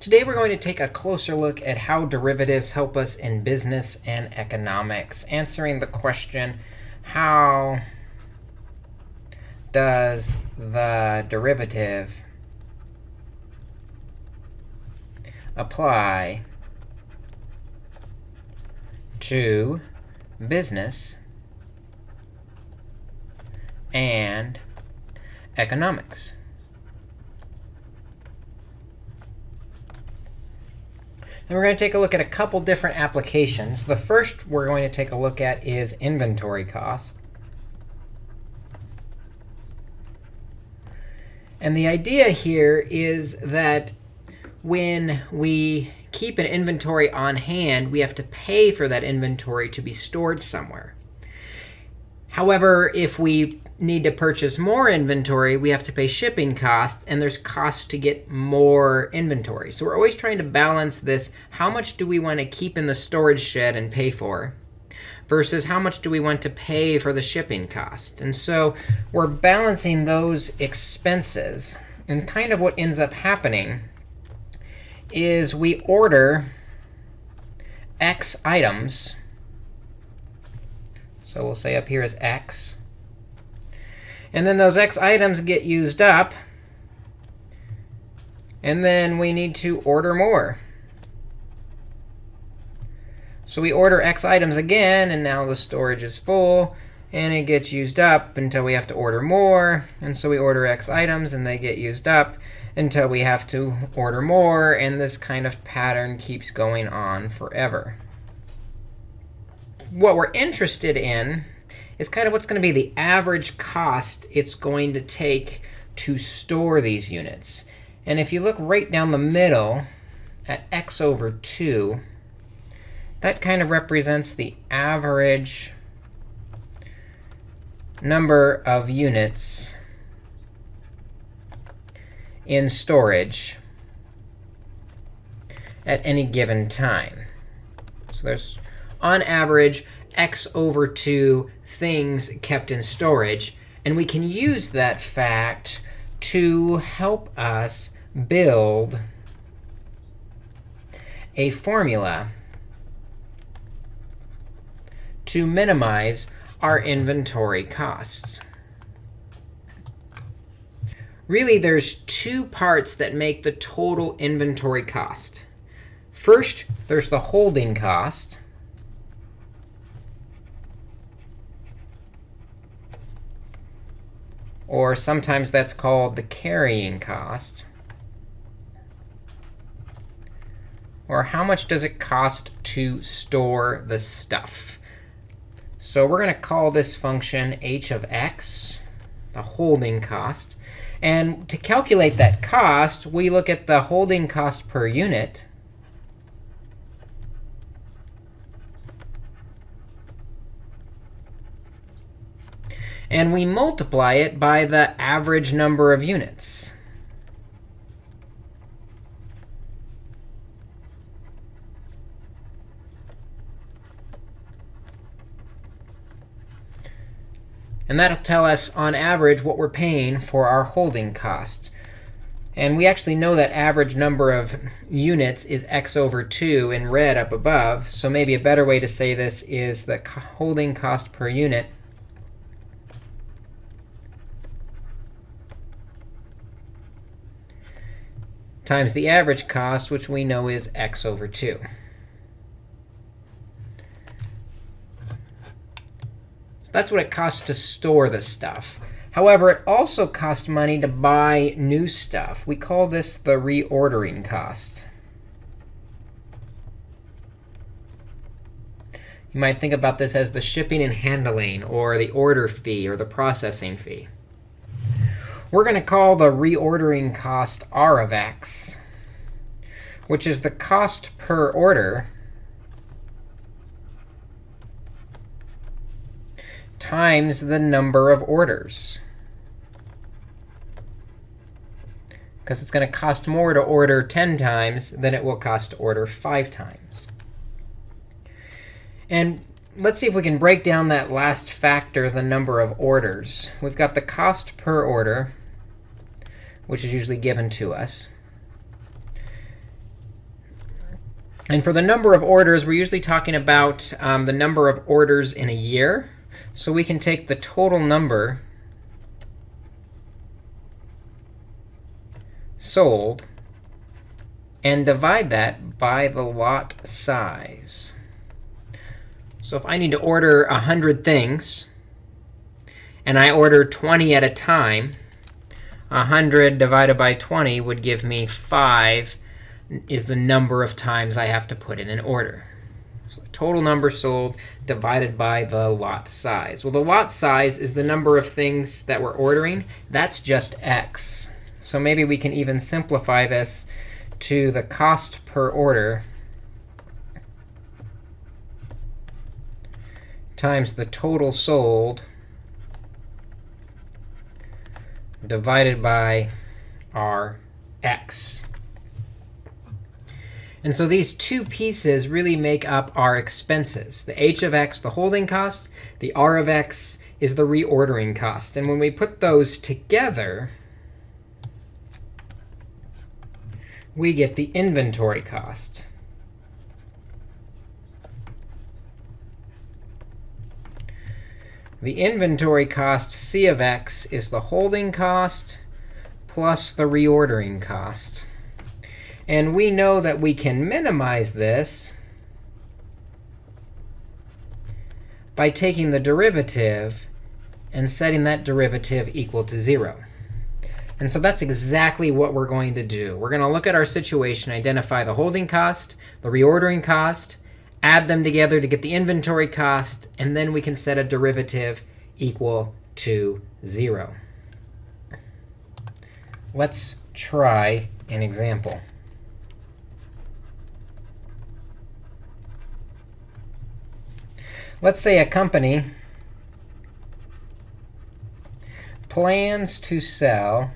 Today we're going to take a closer look at how derivatives help us in business and economics, answering the question, how does the derivative apply to business and economics? And we're going to take a look at a couple different applications. The first we're going to take a look at is inventory cost. And the idea here is that when we keep an inventory on hand, we have to pay for that inventory to be stored somewhere. However, if we need to purchase more inventory, we have to pay shipping costs, and there's costs to get more inventory. So we're always trying to balance this. How much do we want to keep in the storage shed and pay for? versus how much do we want to pay for the shipping cost. And so we're balancing those expenses. And kind of what ends up happening is we order x items. So we'll say up here is x. And then those x items get used up. And then we need to order more. So we order x items again, and now the storage is full. And it gets used up until we have to order more. And so we order x items, and they get used up until we have to order more. And this kind of pattern keeps going on forever. What we're interested in is kind of what's going to be the average cost it's going to take to store these units. And if you look right down the middle at x over 2, that kind of represents the average number of units in storage at any given time. So there's, on average, x over 2 things kept in storage. And we can use that fact to help us build a formula to minimize our inventory costs. Really, there's two parts that make the total inventory cost. First, there's the holding cost. Or sometimes that's called the carrying cost. Or how much does it cost to store the stuff? So we're going to call this function h of x, the holding cost. And to calculate that cost, we look at the holding cost per unit. And we multiply it by the average number of units. And that'll tell us, on average, what we're paying for our holding cost. And we actually know that average number of units is x over 2 in red up above. So maybe a better way to say this is the holding cost per unit times the average cost, which we know is x over 2. So that's what it costs to store the stuff. However, it also costs money to buy new stuff. We call this the reordering cost. You might think about this as the shipping and handling, or the order fee, or the processing fee. We're going to call the reordering cost r of x, which is the cost per order times the number of orders. Because it's going to cost more to order 10 times than it will cost to order 5 times. And let's see if we can break down that last factor, the number of orders. We've got the cost per order which is usually given to us. And for the number of orders, we're usually talking about um, the number of orders in a year. So we can take the total number sold and divide that by the lot size. So if I need to order 100 things, and I order 20 at a time, 100 divided by 20 would give me 5 is the number of times I have to put in an order. So total number sold divided by the lot size. Well, the lot size is the number of things that we're ordering. That's just x. So maybe we can even simplify this to the cost per order times the total sold divided by our x. And so these two pieces really make up our expenses. The h of x, the holding cost. The r of x is the reordering cost. And when we put those together, we get the inventory cost. The inventory cost, c of x, is the holding cost plus the reordering cost. And we know that we can minimize this by taking the derivative and setting that derivative equal to 0. And so that's exactly what we're going to do. We're going to look at our situation, identify the holding cost, the reordering cost, add them together to get the inventory cost, and then we can set a derivative equal to 0. Let's try an example. Let's say a company plans to sell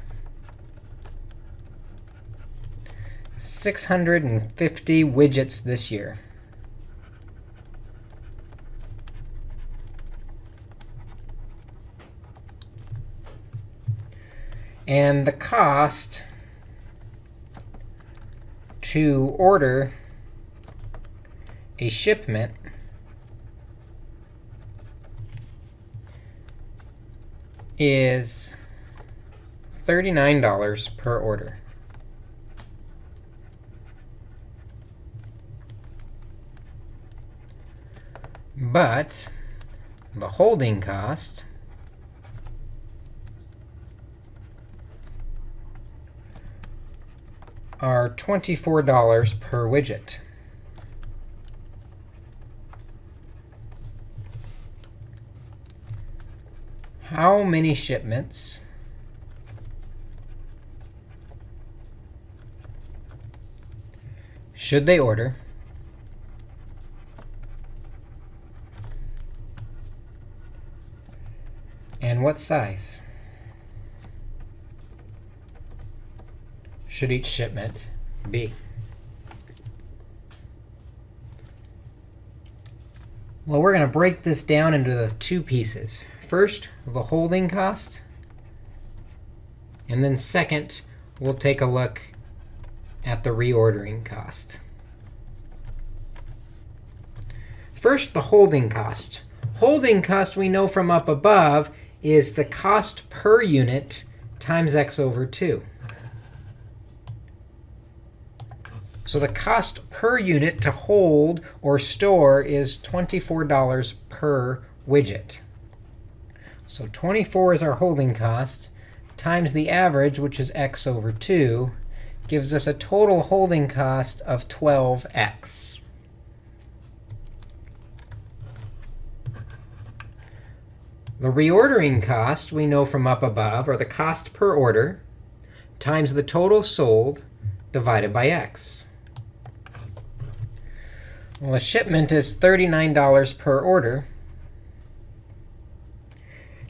650 widgets this year. And the cost to order a shipment is $39 per order. But the holding cost are $24 per widget. How many shipments? Should they order? And what size should each shipment be? Well, we're going to break this down into the two pieces. First, the holding cost. And then second, we'll take a look at the reordering cost. First, the holding cost. Holding cost we know from up above is the cost per unit times x over 2. So the cost per unit to hold or store is $24 per widget. So 24 is our holding cost, times the average, which is x over 2, gives us a total holding cost of 12x. The reordering cost we know from up above, or the cost per order, times the total sold divided by x. Well, a shipment is $39 per order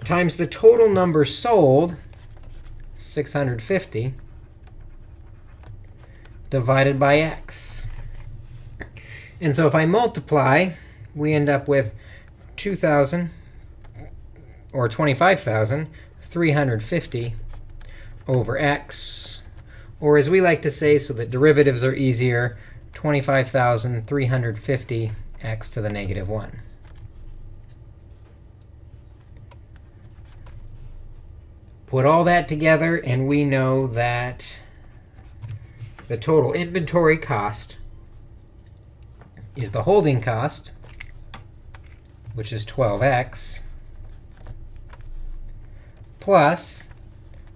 times the total number sold, 650, divided by x. And so if I multiply, we end up with 2,000 or 25,350 over x. Or as we like to say, so that derivatives are easier, 25,350x to the negative 1. Put all that together, and we know that the total inventory cost is the holding cost, which is 12x, plus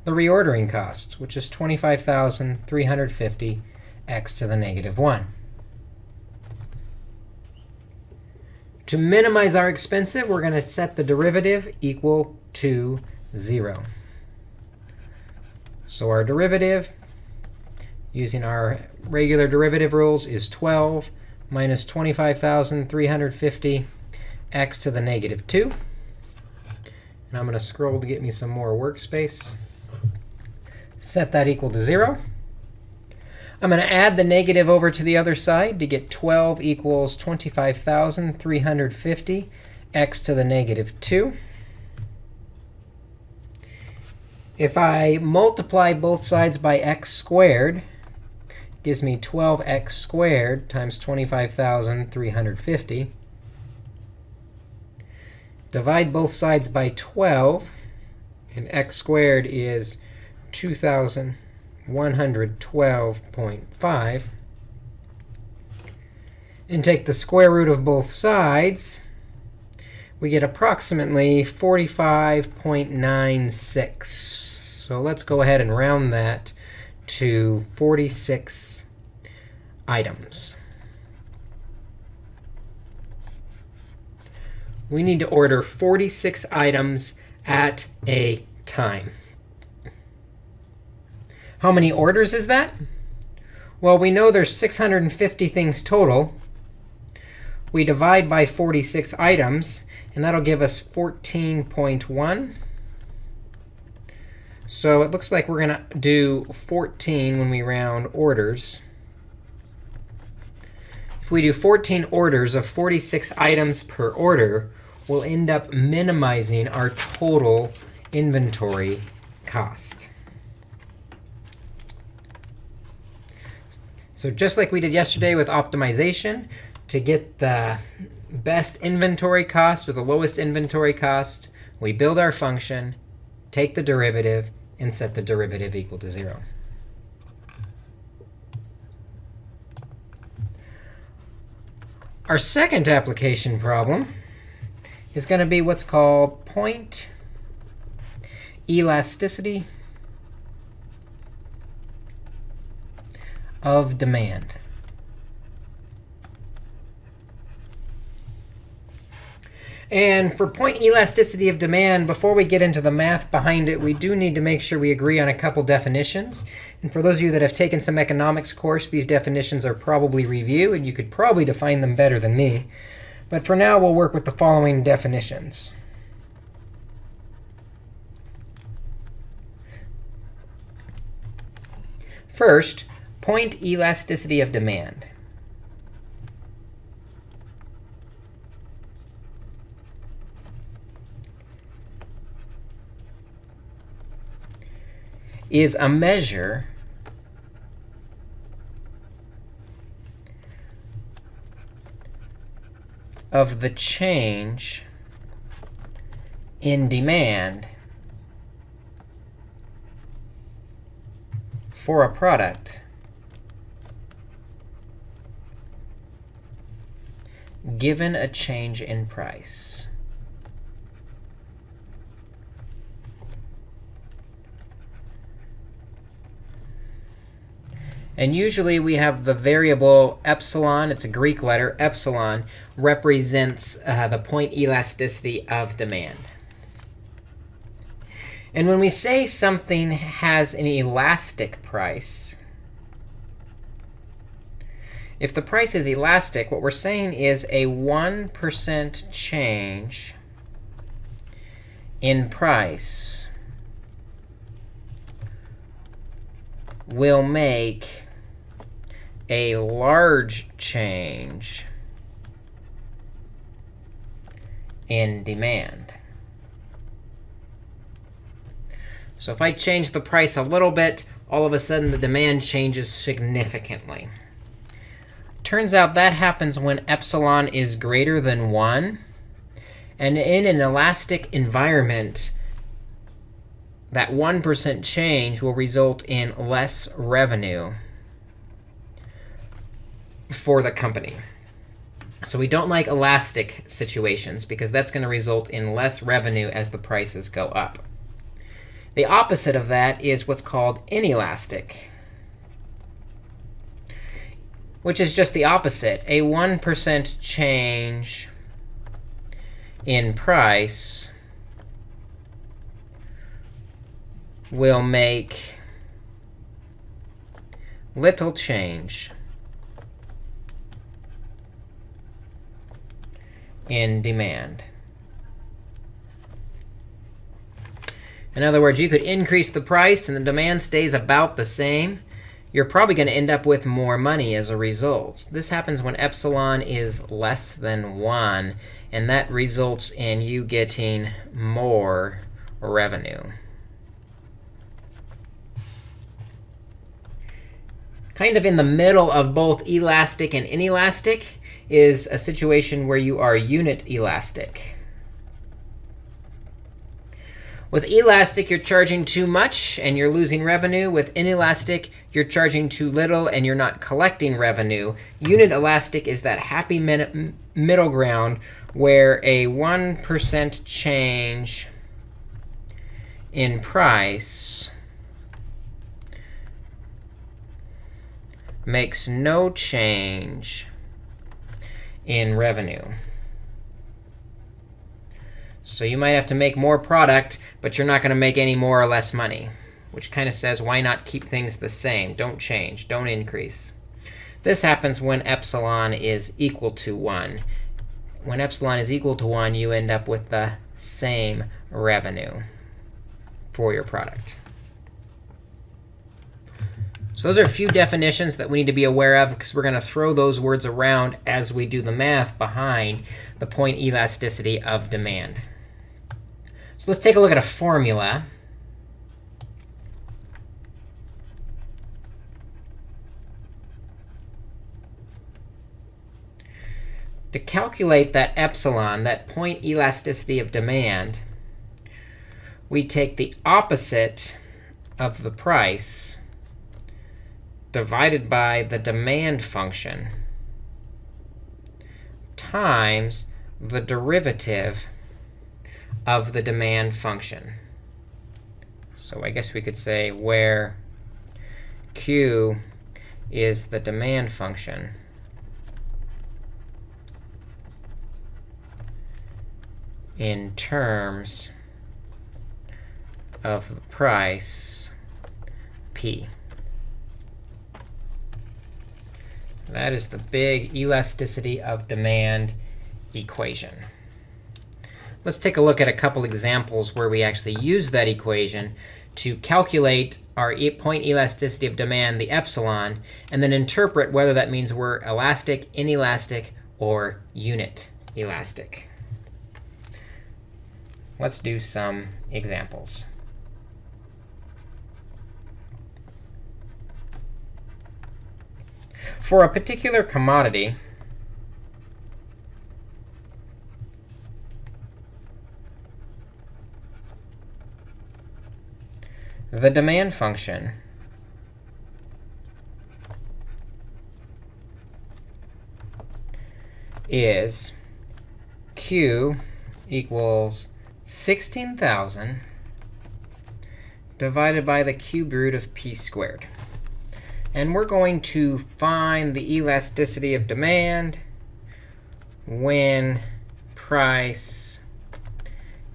the reordering cost, which is 25,350 x to the negative 1. To minimize our expensive, we're going to set the derivative equal to 0. So our derivative, using our regular derivative rules, is 12 minus 25,350 x to the negative 2. And I'm going to scroll to get me some more workspace. Set that equal to 0. I'm going to add the negative over to the other side to get 12 equals 25,350 x to the negative 2. If I multiply both sides by x squared, it gives me 12x squared times 25,350. Divide both sides by 12, and x squared is 2,000. 112.5. And take the square root of both sides, we get approximately 45.96. So let's go ahead and round that to 46 items. We need to order 46 items at a time. How many orders is that? Well, we know there's 650 things total. We divide by 46 items, and that'll give us 14.1. So it looks like we're going to do 14 when we round orders. If we do 14 orders of 46 items per order, we'll end up minimizing our total inventory cost. So just like we did yesterday with optimization, to get the best inventory cost or the lowest inventory cost, we build our function, take the derivative, and set the derivative equal to 0. Our second application problem is going to be what's called point elasticity of demand. And for point elasticity of demand, before we get into the math behind it, we do need to make sure we agree on a couple definitions. And for those of you that have taken some economics course, these definitions are probably review, and you could probably define them better than me. But for now, we'll work with the following definitions. First, point elasticity of demand. is a measure of the change in demand for a product given a change in price. And usually we have the variable epsilon. It's a Greek letter. Epsilon represents uh, the point elasticity of demand. And when we say something has an elastic price, if the price is elastic, what we're saying is a 1% change in price will make a large change in demand. So if I change the price a little bit, all of a sudden the demand changes significantly. Turns out that happens when epsilon is greater than 1. And in an elastic environment, that 1% change will result in less revenue for the company. So we don't like elastic situations because that's going to result in less revenue as the prices go up. The opposite of that is what's called inelastic, which is just the opposite. A 1% change in price will make little change in demand. In other words, you could increase the price and the demand stays about the same. You're probably going to end up with more money as a result. This happens when epsilon is less than 1. And that results in you getting more revenue. Kind of in the middle of both elastic and inelastic is a situation where you are unit elastic. With elastic, you're charging too much and you're losing revenue. With inelastic, you're charging too little and you're not collecting revenue. Unit elastic is that happy middle ground where a 1% change in price makes no change in revenue. So you might have to make more product, but you're not going to make any more or less money, which kind of says why not keep things the same? Don't change. Don't increase. This happens when epsilon is equal to 1. When epsilon is equal to 1, you end up with the same revenue for your product. So those are a few definitions that we need to be aware of, because we're going to throw those words around as we do the math behind the point elasticity of demand. So let's take a look at a formula. To calculate that epsilon, that point elasticity of demand, we take the opposite of the price divided by the demand function times the derivative of the demand function. So I guess we could say where q is the demand function, in terms of the price p. That is the big elasticity of demand equation. Let's take a look at a couple examples where we actually use that equation to calculate our point elasticity of demand, the epsilon, and then interpret whether that means we're elastic, inelastic, or unit elastic. Let's do some examples. For a particular commodity, the demand function is q equals 16,000 divided by the cube root of p squared. And we're going to find the elasticity of demand when price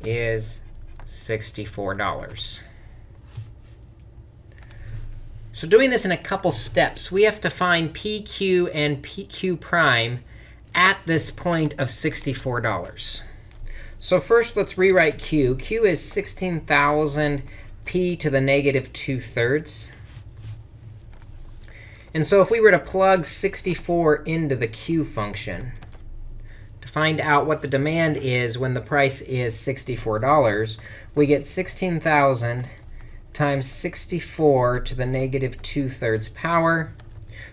is $64. So doing this in a couple steps, we have to find PQ and PQ prime at this point of $64. So first, let's rewrite Q. Q is 16,000 p to the negative 2 thirds. And so if we were to plug 64 into the q function to find out what the demand is when the price is $64, we get 16,000 times 64 to the negative 2 thirds power,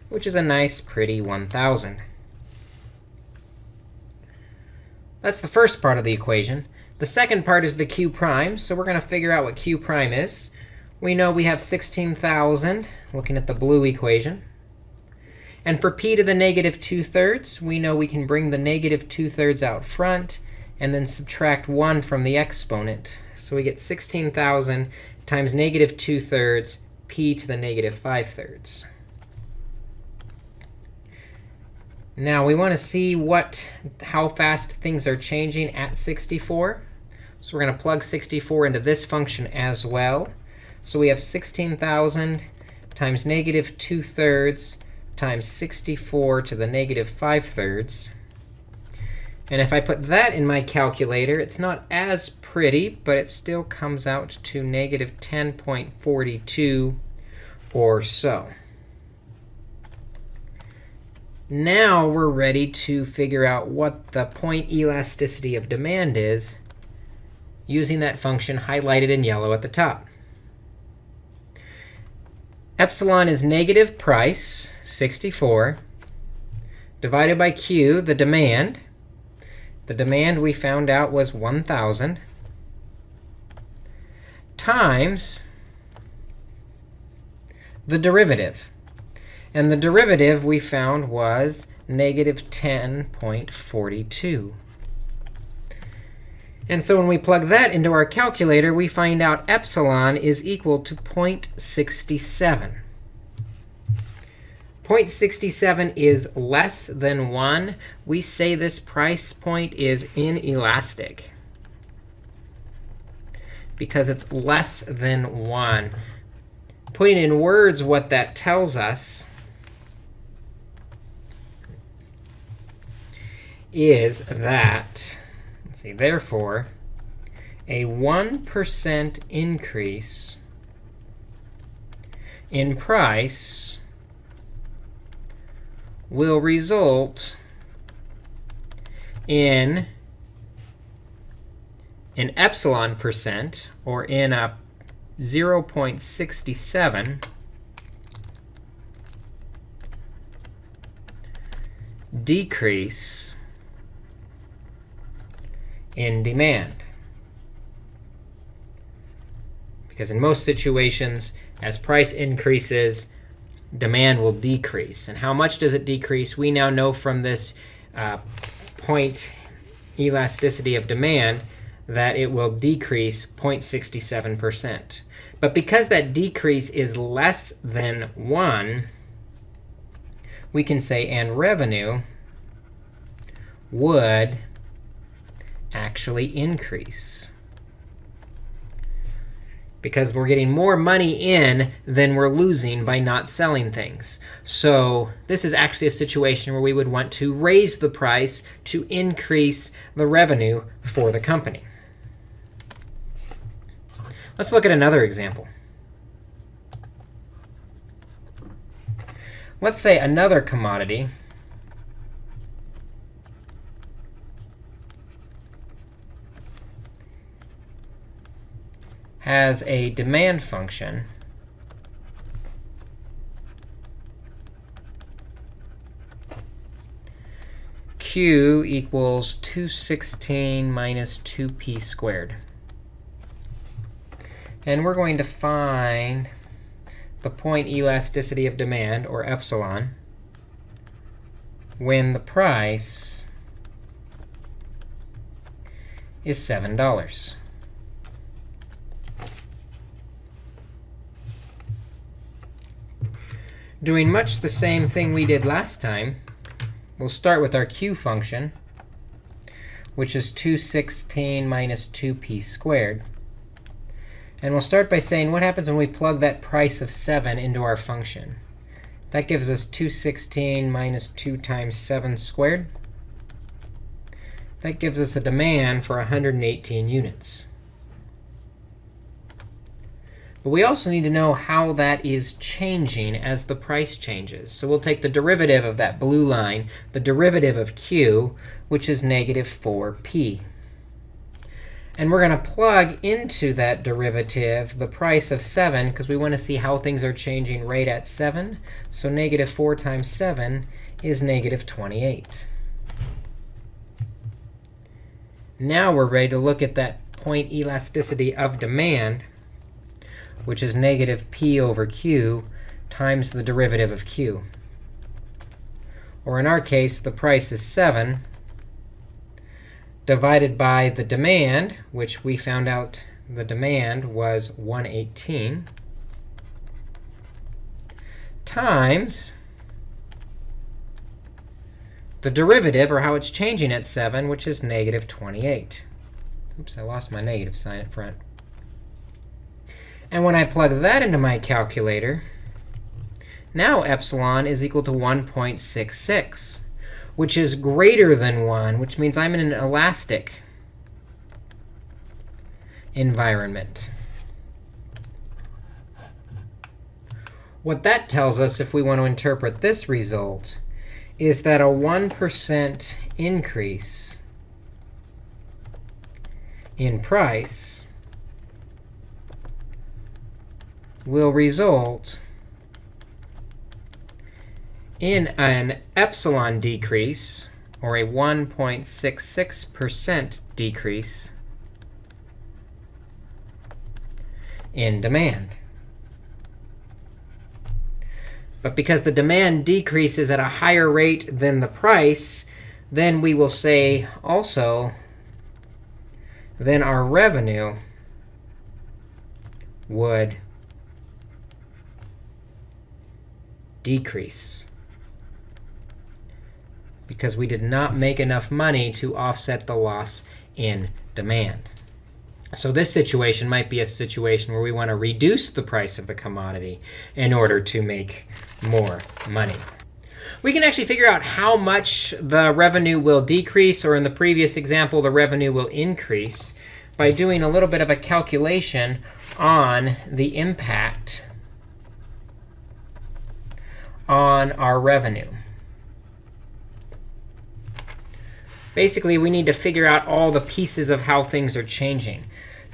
which is a nice, pretty 1,000. That's the first part of the equation. The second part is the q prime. So we're going to figure out what q prime is. We know we have 16,000, looking at the blue equation. And for p to the negative 2 thirds, we know we can bring the negative 2 thirds out front and then subtract 1 from the exponent. So we get 16,000 times negative 2 thirds p to the negative 5 thirds. Now we want to see what how fast things are changing at 64. So we're going to plug 64 into this function as well. So we have 16,000 times negative 2 thirds times 64 to the negative 5 thirds. And if I put that in my calculator, it's not as pretty, but it still comes out to negative 10.42 or so. Now we're ready to figure out what the point elasticity of demand is using that function highlighted in yellow at the top. Epsilon is negative price, 64, divided by q, the demand. The demand we found out was 1,000 times the derivative. And the derivative we found was negative 10.42. And so when we plug that into our calculator, we find out epsilon is equal to 0.67. 0.67 is less than 1. We say this price point is inelastic because it's less than 1. Putting in words what that tells us is that Let's see, therefore, a 1% increase in price will result in an epsilon percent, or in a 0.67 decrease in demand. Because in most situations, as price increases, demand will decrease. And how much does it decrease? We now know from this uh, point elasticity of demand that it will decrease 0.67%. But because that decrease is less than 1, we can say, and revenue would actually increase. Because we're getting more money in than we're losing by not selling things. So this is actually a situation where we would want to raise the price to increase the revenue for the company. Let's look at another example. Let's say another commodity has a demand function q equals 216 minus 2p squared. And we're going to find the point elasticity of demand, or epsilon, when the price is $7. Doing much the same thing we did last time, we'll start with our q function, which is 216 minus 2p squared. And we'll start by saying, what happens when we plug that price of 7 into our function? That gives us 216 minus 2 times 7 squared. That gives us a demand for 118 units. But we also need to know how that is changing as the price changes. So we'll take the derivative of that blue line, the derivative of q, which is negative 4p. And we're going to plug into that derivative the price of 7, because we want to see how things are changing right at 7. So negative 4 times 7 is negative 28. Now we're ready to look at that point elasticity of demand, which is negative p over q times the derivative of q. Or in our case, the price is 7 divided by the demand, which we found out the demand was 118, times the derivative, or how it's changing at 7, which is negative 28. Oops, I lost my negative sign at front. And when I plug that into my calculator, now epsilon is equal to 1.66 which is greater than 1, which means I'm in an elastic environment. What that tells us, if we want to interpret this result, is that a 1% increase in price will result in an epsilon decrease, or a 1.66% decrease in demand. But because the demand decreases at a higher rate than the price, then we will say also then our revenue would decrease because we did not make enough money to offset the loss in demand. So this situation might be a situation where we want to reduce the price of the commodity in order to make more money. We can actually figure out how much the revenue will decrease, or in the previous example, the revenue will increase by doing a little bit of a calculation on the impact on our revenue. Basically, we need to figure out all the pieces of how things are changing.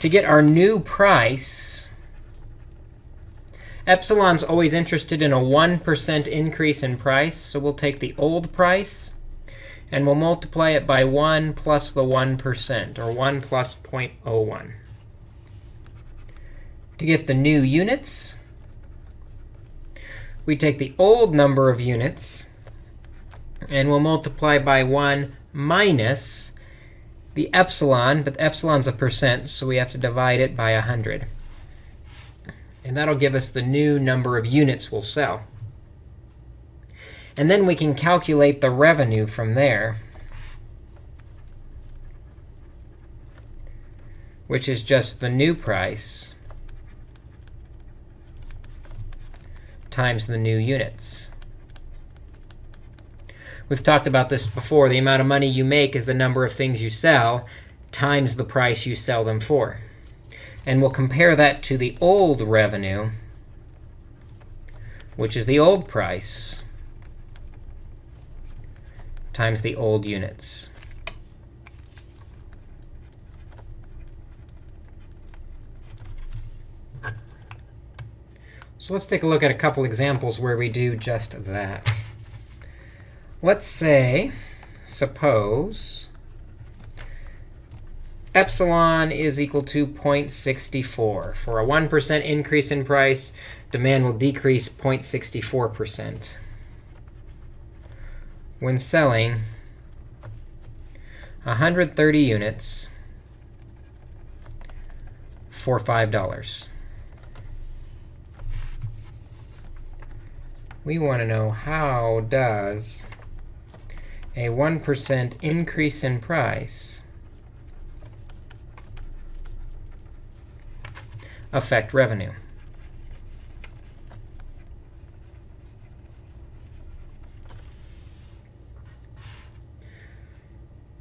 To get our new price, epsilon's always interested in a 1% increase in price. So we'll take the old price, and we'll multiply it by 1 plus the 1%, or 1 plus 0.01. To get the new units, we take the old number of units, and we'll multiply by 1 minus the epsilon. But epsilon's a percent, so we have to divide it by 100. And that'll give us the new number of units we'll sell. And then we can calculate the revenue from there, which is just the new price times the new units. We've talked about this before. The amount of money you make is the number of things you sell times the price you sell them for. And we'll compare that to the old revenue, which is the old price, times the old units. So let's take a look at a couple examples where we do just that. Let's say, suppose epsilon is equal to 0.64. For a 1% increase in price, demand will decrease 0.64%. When selling 130 units for $5. We want to know how does a 1% increase in price affect revenue?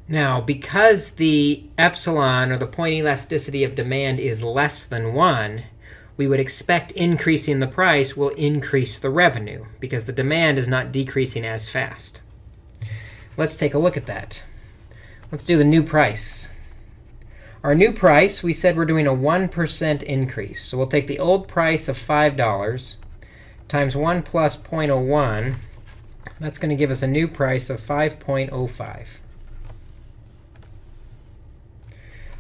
Now, because the epsilon, or the point elasticity of demand, is less than 1, we would expect increasing the price will increase the revenue, because the demand is not decreasing as fast. Let's take a look at that. Let's do the new price. Our new price, we said we're doing a 1% increase. So we'll take the old price of $5 times 1 plus 0.01. That's going to give us a new price of 5.05.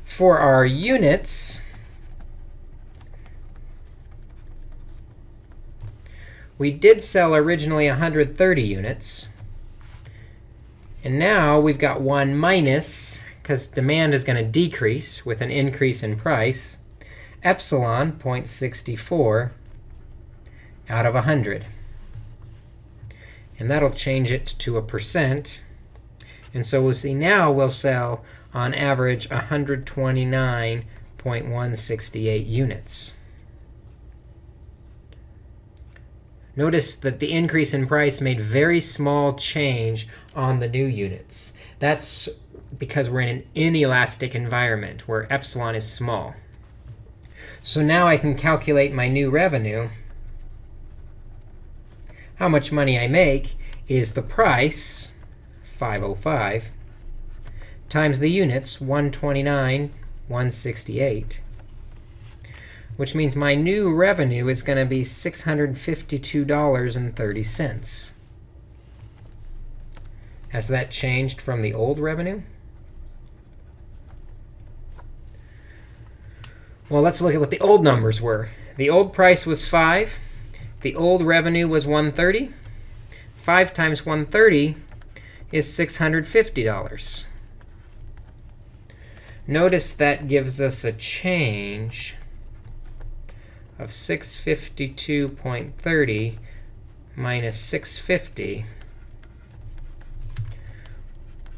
For our units, we did sell originally 130 units. And now we've got 1 minus because demand is going to decrease with an increase in price, epsilon 0.64 out of 100. And that'll change it to a percent. And so we'll see now we'll sell, on average, 129.168 units. Notice that the increase in price made very small change on the new units. That's because we're in an inelastic environment where epsilon is small. So now I can calculate my new revenue. How much money I make is the price, 505, times the units, 129, 168, which means my new revenue is going to be $652.30. Has that changed from the old revenue? Well, let's look at what the old numbers were. The old price was 5. The old revenue was 130. 5 times 130 is $650. Notice that gives us a change of 652.30 minus 650.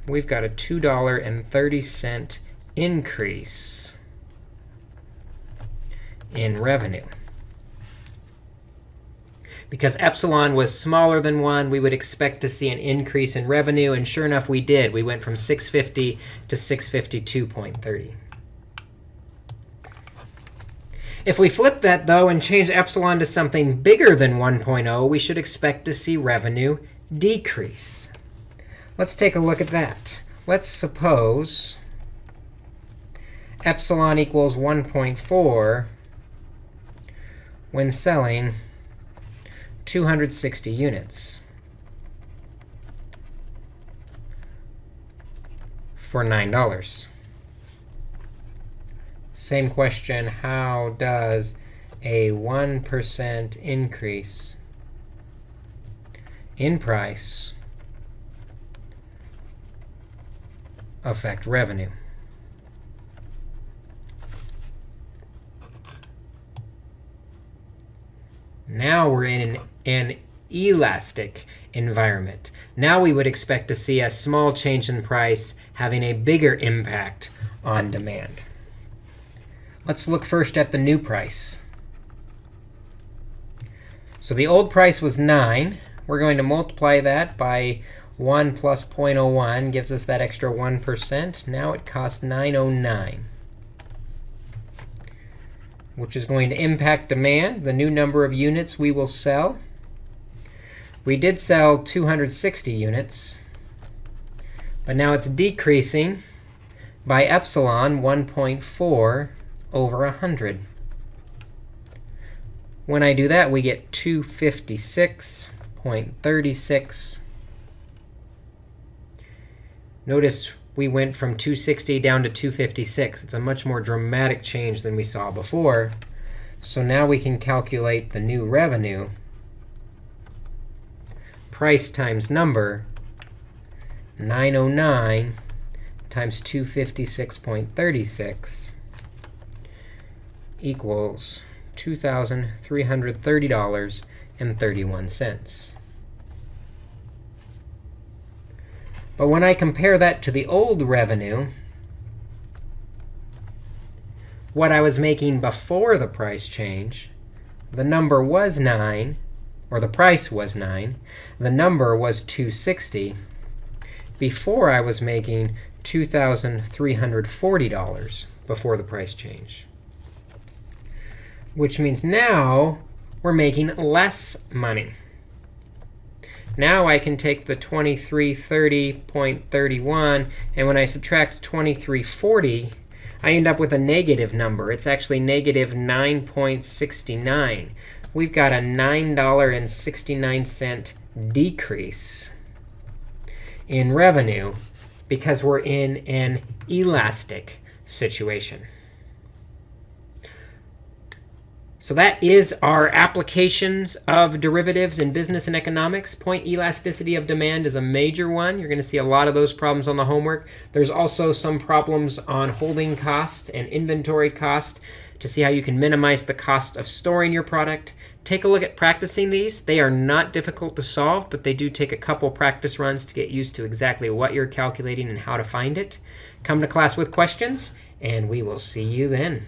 We've got a $2.30 increase in revenue. Because epsilon was smaller than 1, we would expect to see an increase in revenue. And sure enough, we did. We went from 650 to 652.30. If we flip that, though, and change epsilon to something bigger than 1.0, we should expect to see revenue decrease. Let's take a look at that. Let's suppose epsilon equals 1.4 when selling 260 units for $9. Same question, how does a 1% increase in price affect revenue? Now we're in an, an elastic environment. Now we would expect to see a small change in price having a bigger impact on demand. Let's look first at the new price. So the old price was 9. We're going to multiply that by 1 plus 0.01 gives us that extra 1%. Now it costs 909 which is going to impact demand, the new number of units we will sell. We did sell 260 units, but now it's decreasing by epsilon 1.4 over 100. When I do that, we get 256.36. Notice we went from 260 down to 256. It's a much more dramatic change than we saw before. So now we can calculate the new revenue. Price times number, 909 times 256.36 equals $2,330.31. But when I compare that to the old revenue, what I was making before the price change, the number was 9, or the price was 9. The number was 260. Before I was making $2,340 before the price change. Which means now we're making less money. Now I can take the 2330.31, and when I subtract 2340, I end up with a negative number. It's actually negative 9.69. We've got a $9.69 decrease in revenue because we're in an elastic situation. So that is our applications of derivatives in business and economics. Point elasticity of demand is a major one. You're going to see a lot of those problems on the homework. There's also some problems on holding cost and inventory cost to see how you can minimize the cost of storing your product. Take a look at practicing these. They are not difficult to solve, but they do take a couple practice runs to get used to exactly what you're calculating and how to find it. Come to class with questions, and we will see you then.